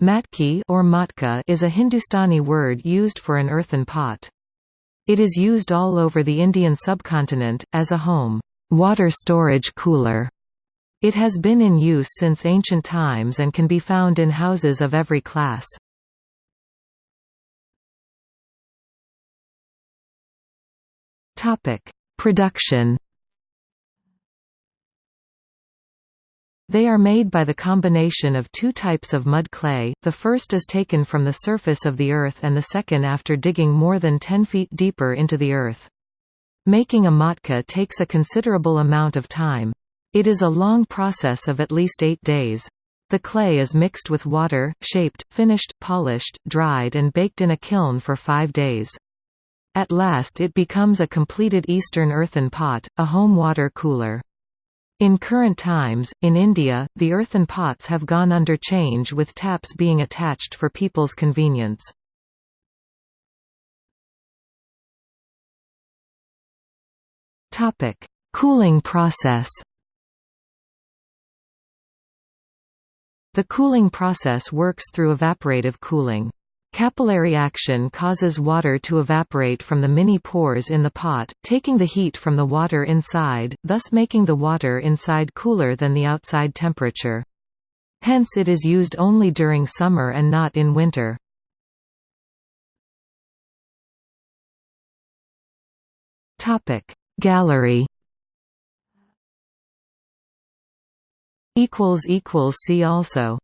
Matki or matka is a Hindustani word used for an earthen pot. It is used all over the Indian subcontinent, as a home water storage cooler. It has been in use since ancient times and can be found in houses of every class. Production They are made by the combination of two types of mud clay, the first is taken from the surface of the earth and the second after digging more than 10 feet deeper into the earth. Making a matka takes a considerable amount of time. It is a long process of at least eight days. The clay is mixed with water, shaped, finished, polished, dried and baked in a kiln for five days. At last it becomes a completed Eastern earthen pot, a home water cooler. In current times, in India, the earthen pots have gone under change with taps being attached for people's convenience. Cooling process The cooling process works through evaporative cooling. Capillary action causes water to evaporate from the many pores in the pot, taking the heat from the water inside, thus making the water inside cooler than the outside temperature. Hence it is used only during summer and not in winter. Gallery See also